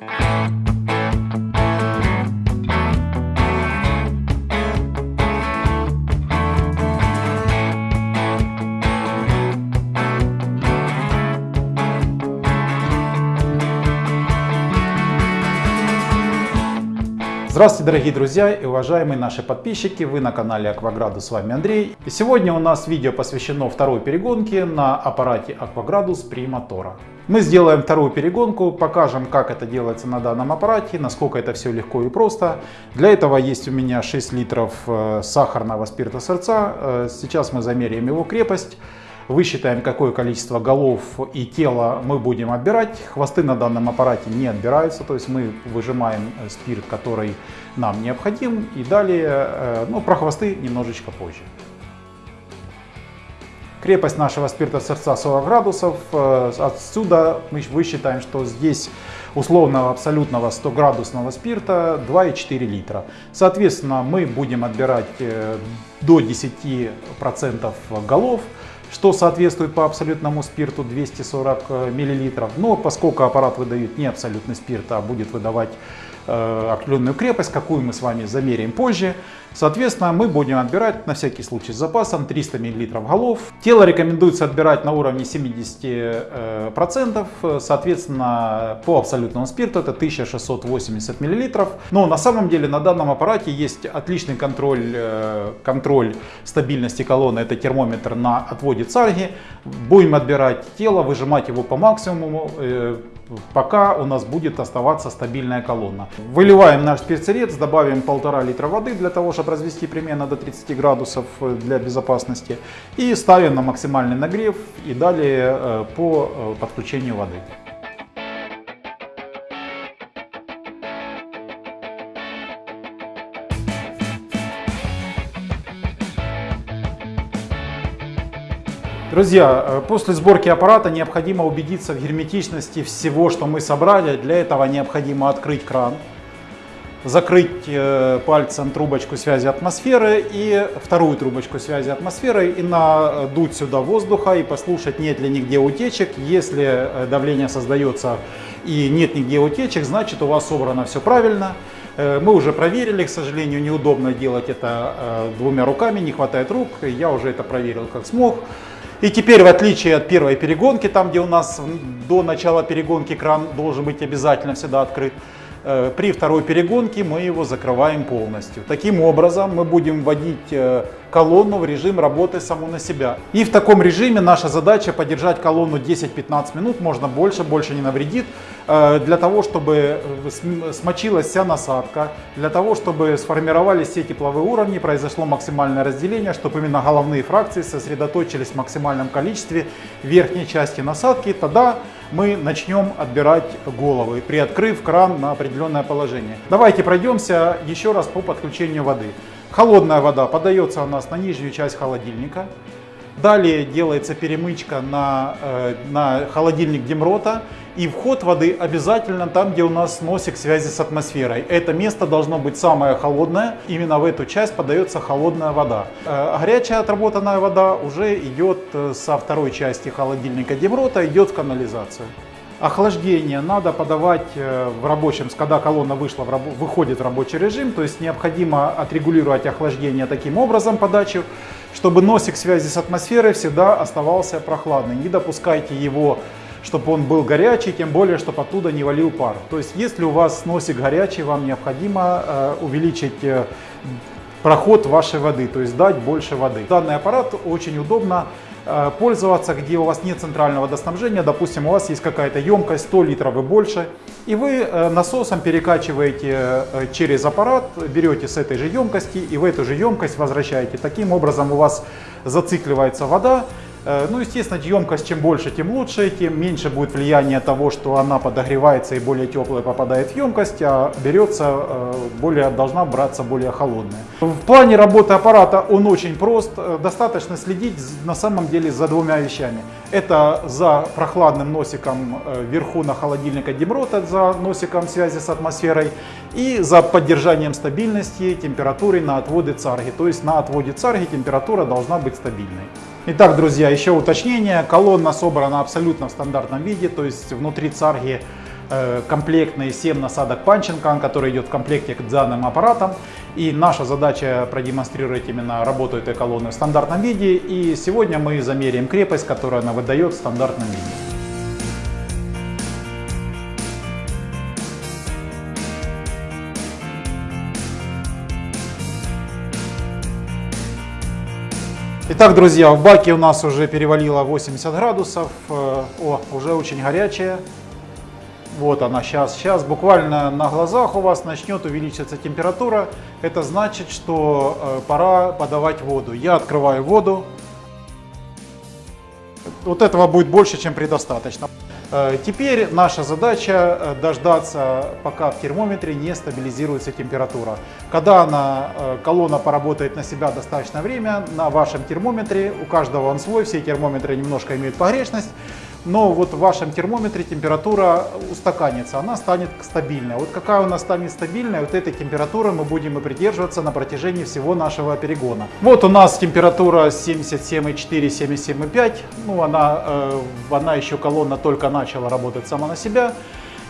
Thank you. Здравствуйте, дорогие друзья и уважаемые наши подписчики! Вы на канале Акваградус, с вами Андрей. И сегодня у нас видео посвящено второй перегонке на аппарате Акваградус при мотора. Мы сделаем вторую перегонку, покажем, как это делается на данном аппарате, насколько это все легко и просто. Для этого есть у меня 6 литров э, сахарного спирта сырца. Э, сейчас мы замеряем его крепость высчитаем, какое количество голов и тела мы будем отбирать. Хвосты на данном аппарате не отбираются, то есть мы выжимаем э, спирт, который нам необходим. И далее, э, ну, про хвосты немножечко позже. Крепость нашего спирта сердца 40 градусов. Э, отсюда мы высчитаем, что здесь условного абсолютного 100 градусного спирта 2,4 литра. Соответственно, мы будем отбирать до 10% голов что соответствует по абсолютному спирту 240 э, мл. Но поскольку аппарат выдает не абсолютный спирт, а будет выдавать определенную крепость, какую мы с вами замеряем позже, Соответственно, мы будем отбирать на всякий случай с запасом 300 мл голов. Тело рекомендуется отбирать на уровне 70%. Э, Соответственно, по абсолютному спирту это 1680 мл. Но на самом деле на данном аппарате есть отличный контроль, э, контроль стабильности колонны. Это термометр на отводе царги. Будем отбирать тело, выжимать его по максимуму э, пока у нас будет оставаться стабильная колонна. Выливаем наш спецсырец, добавим полтора литра воды для того, чтобы развести примерно до 30 градусов э, для безопасности. И ставим на максимальный нагрев и далее э, по э, подключению воды. Друзья, э, после сборки аппарата необходимо убедиться в герметичности всего, что мы собрали. Для этого необходимо открыть кран, закрыть э, пальцем трубочку связи атмосферы и вторую трубочку связи атмосферы и надуть сюда воздуха и послушать, нет ли нигде утечек. Если э, давление создается и нет нигде утечек, значит у вас собрано все правильно. Мы уже проверили, к сожалению, неудобно делать это двумя руками, не хватает рук. Я уже это проверил как смог. И теперь, в отличие от первой перегонки, там где у нас до начала перегонки кран должен быть обязательно всегда открыт, Э, при второй перегонке мы его закрываем полностью. Таким образом мы будем вводить э, колонну в режим работы саму на себя. И в таком режиме наша задача поддержать колонну 10-15 минут, можно больше, больше не навредит, э, для того, чтобы смочилась вся насадка, для того, чтобы сформировались все тепловые уровни, произошло максимальное разделение, чтобы именно головные фракции сосредоточились в максимальном количестве верхней части насадки. Тогда мы начнем отбирать головы, приоткрыв кран на определенное положение. Давайте пройдемся еще раз по подключению воды. Холодная вода подается у нас на нижнюю часть холодильника. Далее делается перемычка на, э, на холодильник Демрота. И вход воды обязательно там, где у нас носик связи с атмосферой. Это место должно быть самое холодное. Именно в эту часть подается холодная вода. Э, горячая отработанная вода уже идет э, со второй части холодильника Демрота, идет в канализацию. Охлаждение надо подавать э, в рабочем, когда колонна вышла выходит в рабочий режим, то есть необходимо отрегулировать охлаждение таким образом подачу, чтобы носик связи с атмосферой всегда оставался прохладный. Не допускайте его, чтобы он был горячий, тем более, чтобы оттуда не валил пар. То есть если у вас носик горячий, вам необходимо э, увеличить э, проход вашей воды, то есть дать больше воды. Данный аппарат очень удобно пользоваться, где у вас нет центрального водоснабжения, допустим, у вас есть какая-то емкость 100 литров и больше, и вы э, насосом перекачиваете э, через аппарат, берете с этой же емкости и в эту же емкость возвращаете. Таким образом у вас зацикливается вода, Э, ну, естественно, емкость чем больше, тем лучше, тем меньше будет влияние того, что она подогревается и более теплая попадает в емкость, а берется э, более, должна браться более холодная. В плане работы аппарата он очень прост, э, достаточно следить на самом деле за двумя вещами. Это за прохладным носиком вверху на холодильника Демрота, за носиком связи с атмосферой и за поддержанием стабильности температуры на отводе царги. То есть на отводе царги температура должна быть стабильной. Итак, друзья, еще уточнение. Колонна собрана абсолютно в стандартном виде, то есть внутри царги э, комплектный 7 насадок Панченкан, который идет в комплекте к данным аппаратам. И наша задача продемонстрировать именно работу этой колонны в стандартном виде. И сегодня мы замеряем крепость, которую она выдает в стандартном виде. Итак, друзья, в баке у нас уже перевалило 80 градусов. Э, о, уже очень горячая. Вот она сейчас, сейчас буквально на глазах у вас начнет увеличиваться температура. Это значит, что э, пора подавать воду. Я открываю воду. Вот этого будет больше, чем предостаточно. Э, теперь наша задача э, дождаться, пока в термометре не стабилизируется температура. Когда она, э, колонна поработает на себя достаточное время, на вашем термометре, у каждого он свой, все термометры немножко имеют погрешность, но вот в вашем термометре температура устаканится, она станет стабильной. Вот какая у нас станет стабильная, вот этой температуры мы будем и придерживаться на протяжении всего нашего перегона. Вот у нас температура 77,4, 77,5, ну она, э, она еще колонна только начала работать сама на себя.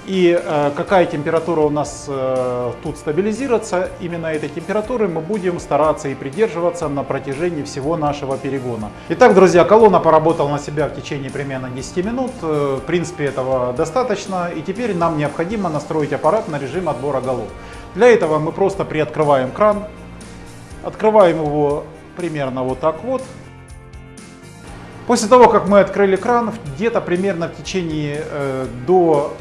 И э, какая температура у нас э, тут стабилизируется, именно этой температуры мы будем стараться и придерживаться на протяжении всего нашего перегона. Итак, друзья, колонна поработала на себя в течение примерно 10 минут. Э, в принципе, этого достаточно. И теперь нам необходимо настроить аппарат на режим отбора голов. Для этого мы просто приоткрываем кран, открываем его примерно вот так вот. После того, как мы открыли кран, где-то примерно в течение э, до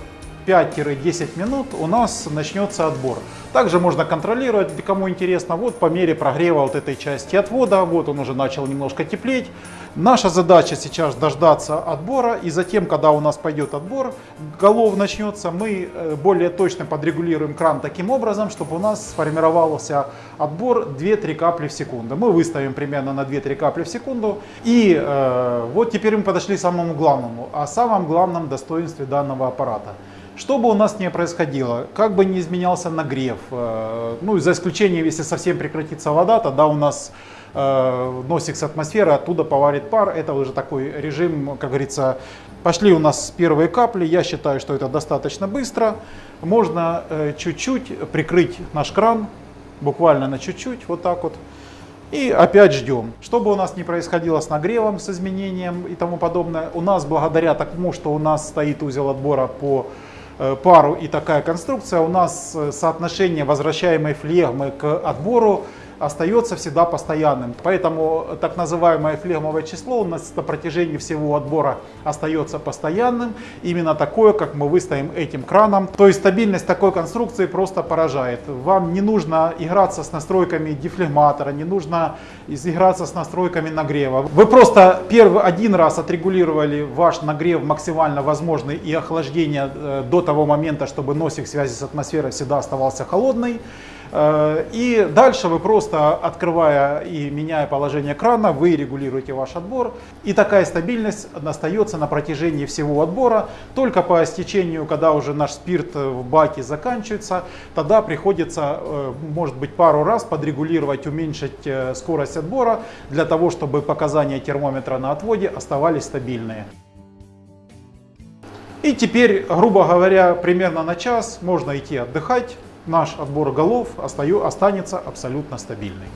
5-10 минут у нас начнется отбор. Также можно контролировать, кому интересно, вот по мере прогрева вот этой части отвода, вот он уже начал немножко теплеть. Наша задача сейчас дождаться отбора, и затем, когда у нас пойдет отбор, голов начнется, мы э, более точно подрегулируем кран таким образом, чтобы у нас сформировался отбор 2-3 капли в секунду. Мы выставим примерно на 2-3 капли в секунду. И э, вот теперь мы подошли к самому главному, о самом главном достоинстве данного аппарата. Что бы у нас ни происходило, как бы ни изменялся нагрев, э, ну за исключением, если совсем прекратится вода, тогда у нас э, носик с атмосферы, оттуда поварит пар. Это уже такой режим, как говорится, пошли у нас первые капли. Я считаю, что это достаточно быстро. Можно э, чуть-чуть прикрыть наш кран, буквально на чуть-чуть, вот так вот. И опять ждем. Что бы у нас ни происходило с нагревом, с изменением и тому подобное, у нас благодаря тому, что у нас стоит узел отбора по пару и такая конструкция, у нас э, соотношение возвращаемой флегмы к отбору остается всегда постоянным. Поэтому так называемое флегмовое число у нас на протяжении всего отбора остается постоянным. Именно такое, как мы выставим этим краном. То есть стабильность такой конструкции просто поражает. Вам не нужно играться с настройками дефлегматора, не нужно играться с настройками нагрева. Вы просто первый один раз отрегулировали ваш нагрев максимально возможный и охлаждение э, до того момента, чтобы носик связи с атмосферой всегда оставался холодный. Э, и дальше вы просто открывая и меняя положение крана, вы регулируете ваш отбор. И такая стабильность остается на протяжении всего отбора. Только по истечению, когда уже наш спирт в баке заканчивается, тогда приходится, э, может быть, пару раз подрегулировать, уменьшить э, скорость отбора, для того, чтобы показания термометра на отводе оставались стабильные. И теперь, грубо говоря, примерно на час можно идти отдыхать наш отбор голов останется абсолютно стабильный.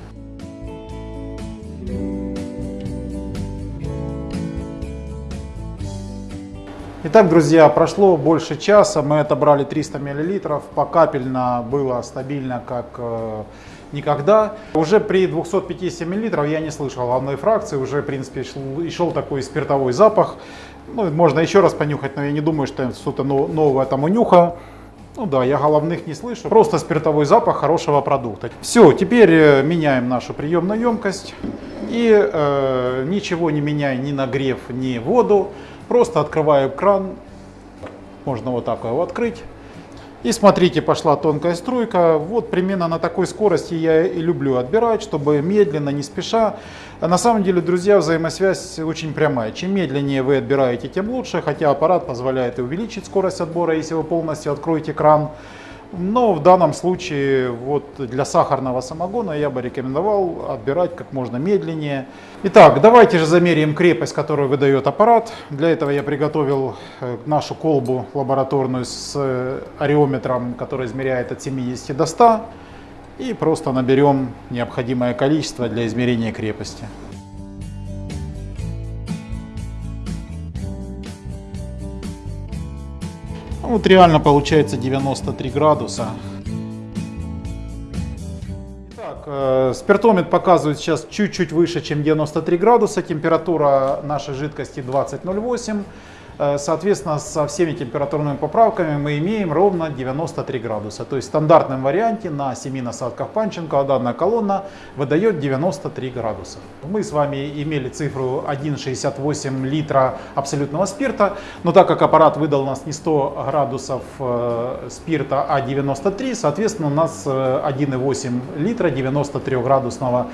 Итак, друзья, прошло больше часа, мы отобрали 300 мл, покапельно было стабильно, как э, никогда. Уже при 250 мл я не слышал главной фракции, уже в принципе шел, шел такой спиртовой запах. Ну, можно еще раз понюхать, но я не думаю, что что-то новое там унюха. Ну да, я головных не слышу. Просто спиртовой запах хорошего продукта. Все, теперь э, меняем нашу приемную емкость. И э, ничего не меняя ни нагрев, ни воду. Просто открываю кран. Можно вот так его открыть. И смотрите, пошла тонкая струйка. Вот примерно на такой скорости я и люблю отбирать, чтобы медленно, не спеша. А на самом деле, друзья, взаимосвязь очень прямая. Чем медленнее вы отбираете, тем лучше. Хотя аппарат позволяет и увеличить скорость отбора, если вы полностью откроете кран. Но в данном случае вот для сахарного самогона я бы рекомендовал отбирать как можно медленнее. Итак, давайте же замеряем крепость, которую выдает аппарат. Для этого я приготовил э, нашу колбу лабораторную с э, ареометром, который измеряет от 70 до 100. И просто наберем необходимое количество для измерения крепости. Вот реально получается 93 градуса. Итак, э, спиртометр показывает сейчас чуть-чуть выше, чем 93 градуса. Температура нашей жидкости 20,08. Э, соответственно, со всеми температурными поправками мы имеем ровно 93 градуса. То есть в стандартном варианте на 7 насадках Панченко данная колонна выдает 93 градуса. Мы с вами имели цифру 1,68 литра абсолютного спирта, но так как аппарат выдал у нас не 100 градусов э, спирта, а 93, соответственно, у нас 1,8 э, литра 93 градусного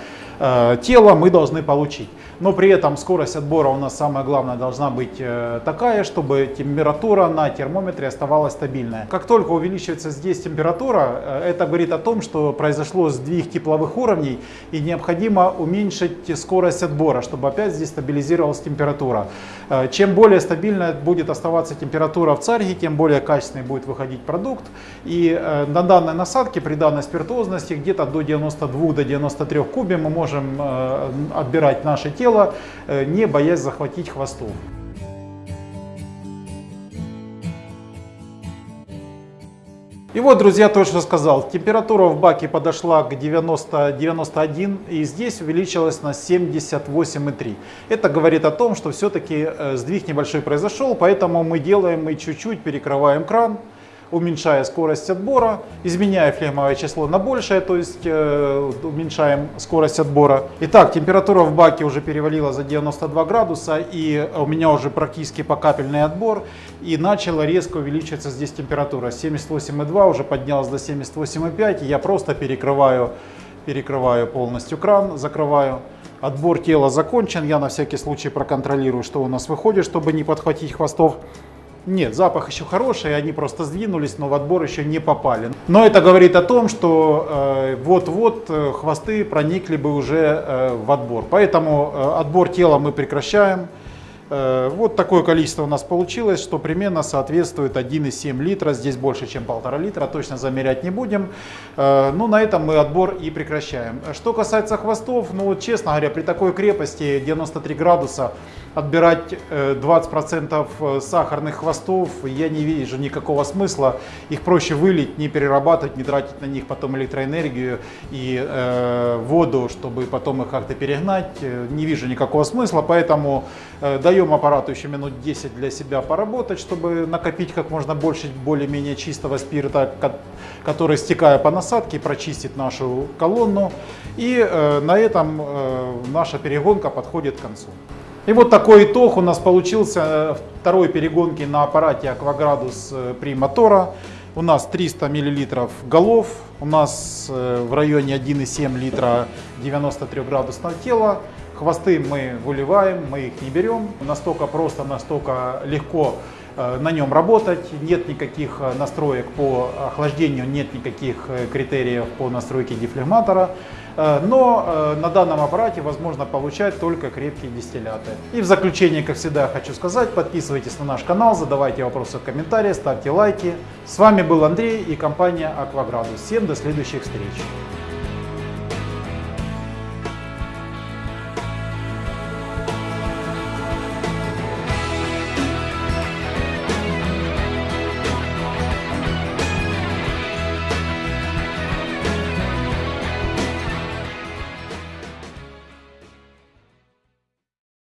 тела мы должны получить. Но при этом скорость отбора у нас самое главное должна быть такая, такая, чтобы температура на термометре оставалась стабильная. Как только увеличивается здесь температура, э, это говорит о том, что произошло сдвиг тепловых уровней и необходимо уменьшить скорость отбора, чтобы опять здесь стабилизировалась температура. Э, чем более стабильная будет оставаться температура в царге, тем более качественный будет выходить продукт. И э, на данной насадке при данной спиртозности где-то до 92 до 93 кубе мы можем отбирать наше тело, не боясь захватить хвостов. И вот, друзья, то, что сказал. Температура в баке подошла к 90-91 и здесь увеличилась на 78,3. Это говорит о том, что все-таки э, сдвиг небольшой произошел, поэтому мы делаем, мы чуть-чуть перекрываем кран уменьшая скорость отбора, изменяя флегмовое число на большее, то есть э, уменьшаем скорость отбора. Итак, температура в баке уже перевалила за 92 градуса, и у меня уже практически покапельный отбор, и начала резко увеличиваться здесь температура. 78,2 уже поднялась до 78,5, и я просто перекрываю, перекрываю полностью кран, закрываю. Отбор тела закончен, я на всякий случай проконтролирую, что у нас выходит, чтобы не подхватить хвостов. Нет, запах еще хороший, они просто сдвинулись, но в отбор еще не попали. Но это говорит о том, что э, вот-вот э, хвосты проникли бы уже э, в отбор. Поэтому э, отбор тела мы прекращаем. Э, вот такое количество у нас получилось, что примерно соответствует 1,7 литра. Здесь больше, чем полтора литра, точно замерять не будем. Э, ну, на этом мы отбор и прекращаем. Что касается хвостов, ну, честно говоря, при такой крепости 93 градуса отбирать 20% э, сахарных хвостов я не вижу никакого смысла. Их проще вылить, не перерабатывать, не тратить на них потом электроэнергию и э, воду, чтобы потом их как-то перегнать. Не вижу никакого смысла, поэтому э, даем аппарату еще минут 10 для себя поработать, чтобы накопить как можно больше более-менее чистого спирта, который, стекая по насадке, прочистит нашу колонну. И э, на этом э, наша перегонка подходит к концу. И вот такой итог у нас получился э, второй перегонки на аппарате Акваградус э, при мотора. У нас 300 мл голов, у нас э, в районе 1,7 литра 93 градусного тела. Хвосты мы выливаем, мы их не берем. Настолько просто, настолько легко на нем работать. Нет никаких настроек по охлаждению, нет никаких критериев по настройке дефлегматора. Но на данном аппарате возможно получать только крепкие дистилляты. И в заключение, как всегда, хочу сказать, подписывайтесь на наш канал, задавайте вопросы в комментариях, ставьте лайки. С вами был Андрей и компания Акваградус. Всем до следующих встреч!